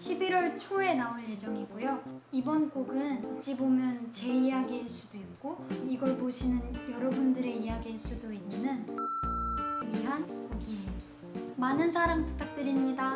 11월 초에 나올 예정이고요. 이번 곡은 어찌 보면 제 이야기일 수도 있고 이걸 보시는 여러분들의 이야기일 수도 있는 위한 곡이에요. 많은 사랑 부탁드립니다.